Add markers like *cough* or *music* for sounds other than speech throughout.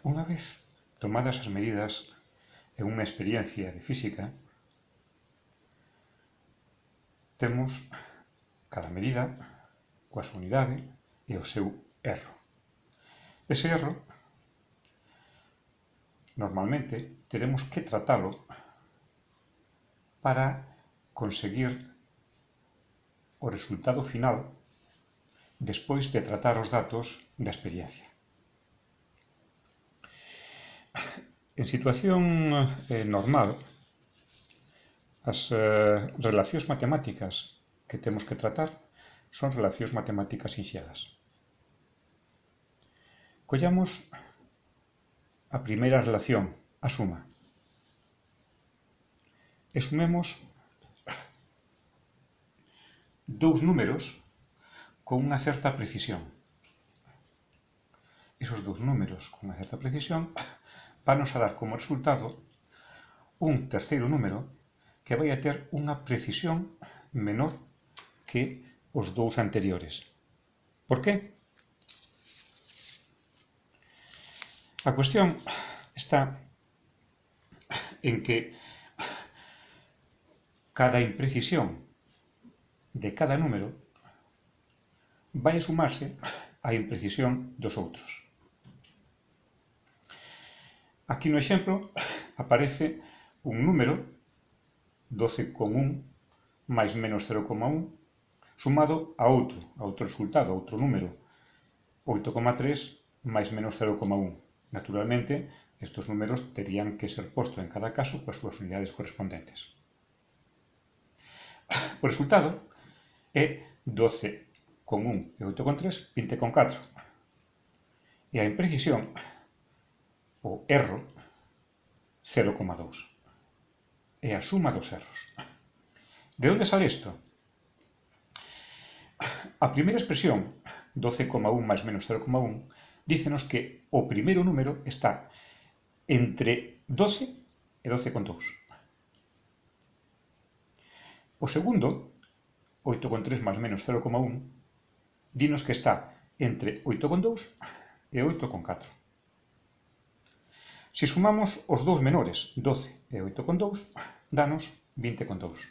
Unha vez tomadas as medidas e unha experiencia de física, temos cada medida coa súa unidade e o seu erro. Ese erro, normalmente, teremos que tratalo para conseguir o resultado final despois de tratar os datos da experiencia. En situación eh, normal, as eh, relacións matemáticas que temos que tratar son relacións matemáticas sinxelas. Collamos a primeira relación, a suma. E sumemos dous números con unha certa precisión. Esos dous números con unha certa precisión vanos a dar como resultado un terceiro número que vai a ter unha precisión menor que os dous anteriores. Por qué? A cuestión está en que cada imprecisión de cada número vai a sumarse á imprecisión dos outros. Aquí no exemplo aparece un número, 12,1 máis menos 0,1, sumado a outro, a outro resultado, a outro número, 8,3 máis menos 0,1. Naturalmente, estes números terían que ser postos en cada caso coas súas unidades correspondentes. O resultado é 12,1 e 8,3, 20,4. E a imprecisión o erro 0,2. É a suma dos erros. De onde sale isto? A primeira expresión, 12,1 máis menos 0,1, dícenos que o primeiro número está entre 12 e 12,2. O segundo, 8,3 máis menos 0,1, dinos que está entre 8,2 e 8,4. Se sumamos os dous menores, 12 e 8,2, danos 20,2.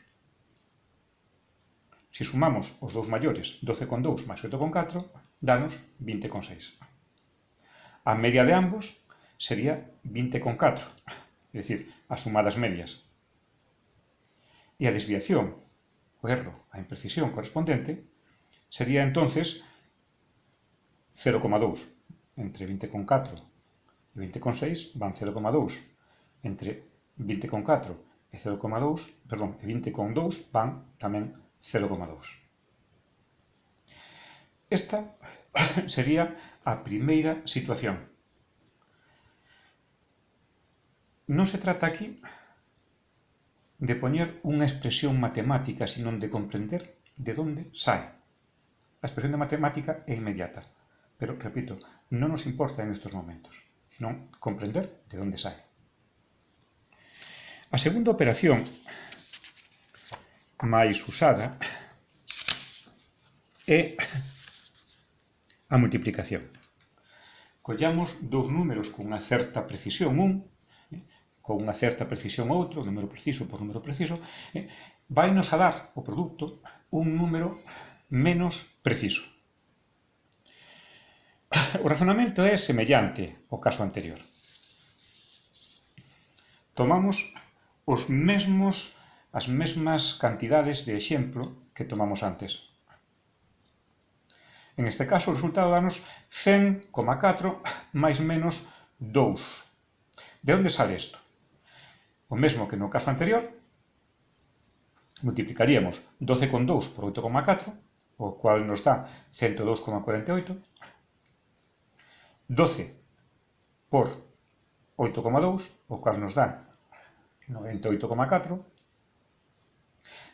Se sumamos os dous maiores, 12,2 máis 8,4, danos 20,6. A media de ambos sería 20,4, é dicir, as sumadas medias. E a desviación, o erro, a imprecisión correspondente, sería entonces 0,2 entre 20,4 E 20,6 van 0,2. Entre 20,4 e 0,2, perdón, e 20,2 van tamén 0,2. Esta *coughs* sería a primeira situación. Non se trata aquí de poñer unha expresión matemática, sino de comprender de onde sai. A expresión de matemática é inmediata, pero, repito, non nos importa en estos momentos non comprender de onde sae. A segunda operación máis usada é a multiplicación. Collamos dous números cunha certa precisión, un, eh, con unha certa precisión outro, número preciso por número preciso, eh, vai nos a dar o produto un número menos preciso. *coughs* O razonamento é semellante ao caso anterior. Tomamos os mesmos as mesmas cantidades de exemplo que tomamos antes. En este caso, o resultado danos 100,4 *coughs* máis menos 2. De onde sale isto? O mesmo que no caso anterior, multiplicaríamos 12,2 por 8,4, o cual nos dá 102,48, 12 por 8,2, o cual nos dá 98,4.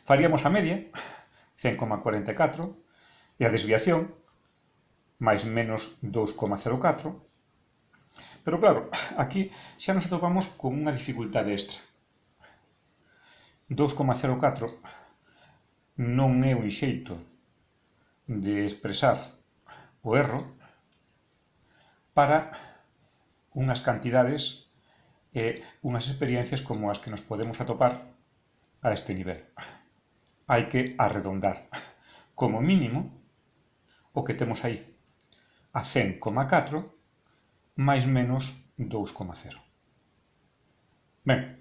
Faríamos a media, 100,44, e a desviación, máis menos 2,04. Pero claro, aquí xa nos atopamos con unha dificultade extra. 2,04 non é un xeito de expresar o erro, para unhas cantidades e unhas experiencias como as que nos podemos atopar a este nivel. Hai que arredondar como mínimo o que temos aí a 100,4 máis menos 2,0. Ben,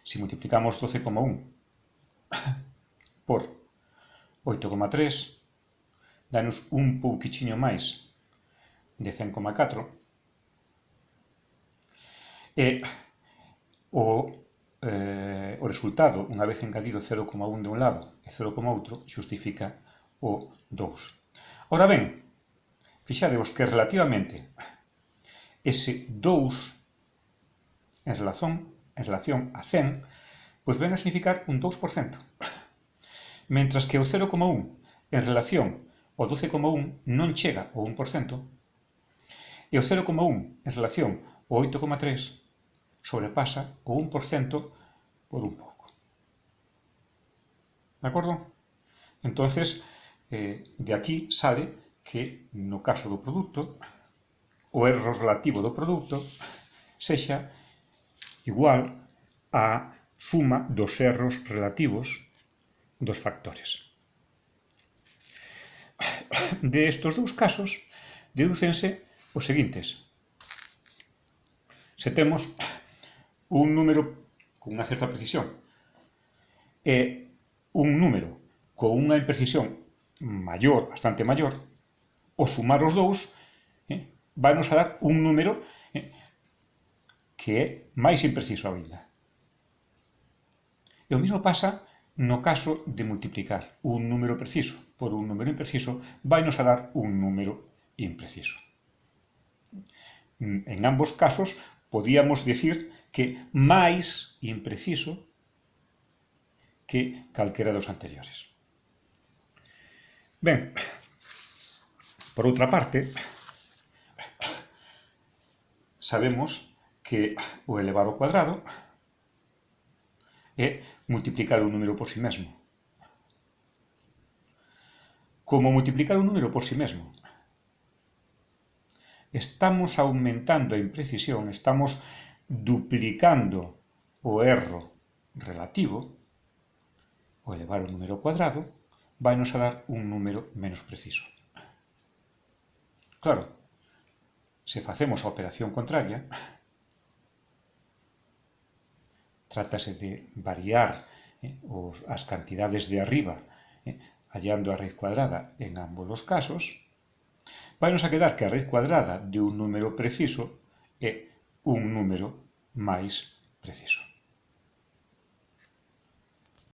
se multiplicamos 12,1 por 8,3, danos un pouquichiño máis de 100,4 e o, eh, o resultado, unha vez engadido 0,1 de un lado e 0,8, xustifica o 2. Ora ben, fixadevos que relativamente ese 2 en relación, en relación a 100, pois ven a significar un 2%. Mentras que o 0,1 en relación ao 12,1 non chega ao 1%, e o 0,1 en relación ao 8,3 sobrepasa o 1% por un pouco. ¿De acordo? Entonces, eh, de aquí sale que no caso do produto, o erro relativo do produto sexa igual á suma dos erros relativos dos factores. De estos dous casos, dedúcense os seguintes. Se temos un número con unha certa precisión e un número con unha imprecisión maior, bastante maior, o sumar os dous eh, vanos a dar un número eh, que é máis impreciso ainda. E o mesmo pasa no caso de multiplicar un número preciso por un número impreciso, vainos a dar un número impreciso. Mm, en ambos casos, podíamos decir que máis impreciso que calquera dos anteriores. Ben, por outra parte, sabemos que o elevar ao cuadrado é multiplicar un número por si sí mesmo. Como multiplicar un número por si sí mesmo Estamos aumentando a imprecisión, estamos duplicando o erro relativo, o elevar o número cuadrado, vai nos a dar un número menos preciso. Claro, se facemos operación contraria, trátase de variar eh, os, as cantidades de arriba eh, hallando a raíz cuadrada en ambos os casos, Vainos a quedar que a raíz cuadrada de un número preciso é un número máis preciso.